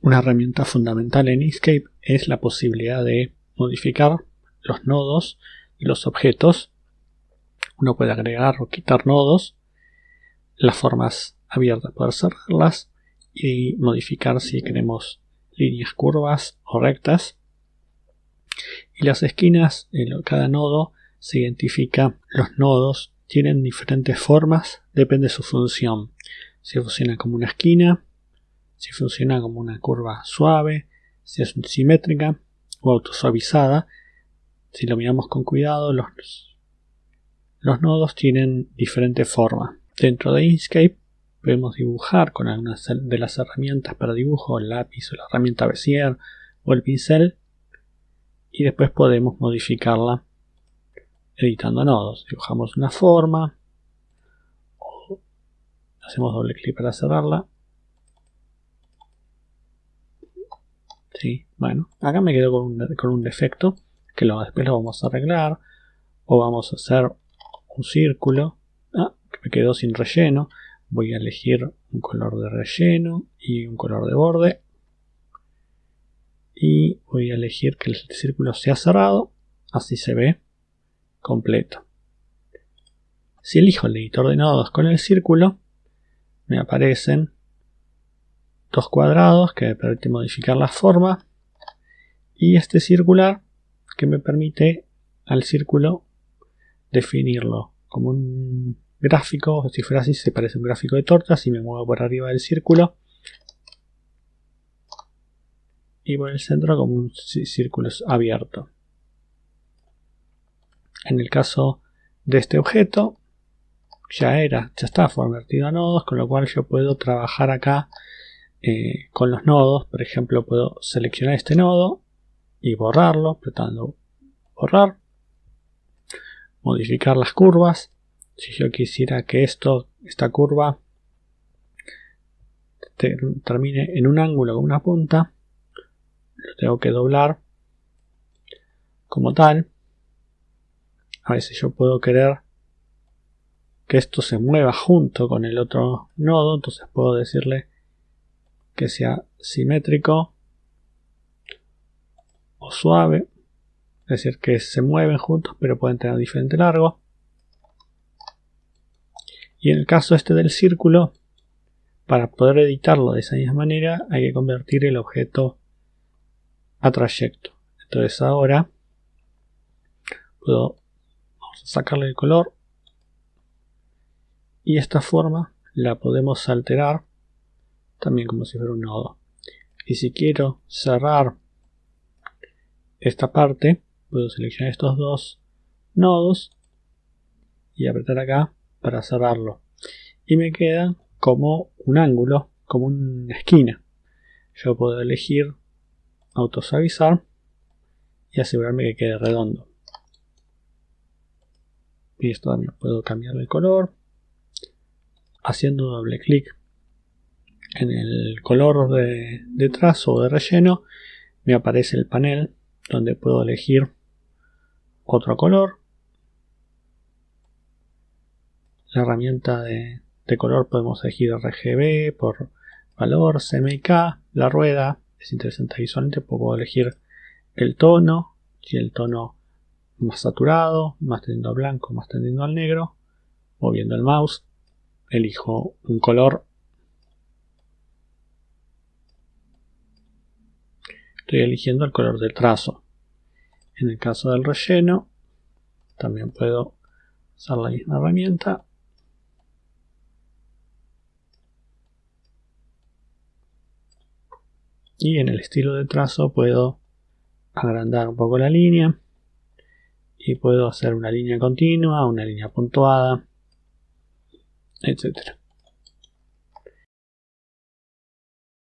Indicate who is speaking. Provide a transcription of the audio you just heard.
Speaker 1: Una herramienta fundamental en Inkscape es la posibilidad de modificar los nodos de los objetos. Uno puede agregar o quitar nodos, las formas abiertas poder cerrarlas y modificar si queremos líneas curvas o rectas. Y las esquinas, en cada nodo se identifica los nodos tienen diferentes formas, depende de su función. Si funciona como una esquina, si funciona como una curva suave, si es simétrica o autosuavizada. Si lo miramos con cuidado, los, los nodos tienen diferentes formas. Dentro de Inkscape podemos dibujar con algunas de las herramientas para dibujo, el lápiz o la herramienta Bezier o el pincel y después podemos modificarla editando nodos. Dibujamos una forma hacemos doble clic para cerrarla. Sí, bueno, acá me quedo con un, con un defecto que lo, después lo vamos a arreglar o vamos a hacer un círculo. Ah, que me quedó sin relleno. Voy a elegir un color de relleno y un color de borde. Y voy a elegir que el círculo sea cerrado. Así se ve completo. Si elijo el editor de nodos con el círculo, me aparecen dos cuadrados que me permiten modificar la forma y este circular que me permite al círculo definirlo como un gráfico, si fuera así se parece un gráfico de tortas y me muevo por arriba del círculo y por el centro como un círculo abierto. En el caso de este objeto, ya era, ya está convertido a nodos, con lo cual yo puedo trabajar acá eh, con los nodos. Por ejemplo, puedo seleccionar este nodo y borrarlo, apretando borrar, modificar las curvas. Si yo quisiera que esto, esta curva termine en un ángulo con una punta, lo tengo que doblar como tal a veces yo puedo querer que esto se mueva junto con el otro nodo, entonces puedo decirle que sea simétrico o suave, es decir, que se mueven juntos pero pueden tener diferente largo. Y en el caso este del círculo, para poder editarlo de esa misma manera, hay que convertir el objeto a trayecto. Entonces ahora puedo sacarle el color y esta forma la podemos alterar también como si fuera un nodo. Y si quiero cerrar esta parte puedo seleccionar estos dos nodos y apretar acá para cerrarlo. Y me queda como un ángulo como una esquina. Yo puedo elegir autosuavizar y asegurarme que quede redondo. Y esto también puedo cambiar el color haciendo doble clic en el color de, trazo o de relleno me aparece el panel donde puedo elegir otro color la herramienta de, color podemos elegir RGB por valor, CMYK, la rueda es interesante visualmente puedo elegir el tono si el tono más saturado, más tendiendo al blanco, más tendiendo al negro, moviendo el mouse, elijo un color. Estoy eligiendo el color del trazo. En el caso del relleno, también puedo usar la misma herramienta. Y en el estilo de trazo puedo agrandar un poco la línea y puedo hacer una línea continua, una línea puntuada, etcétera.